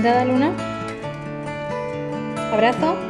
encantada, Luna. Abrazo.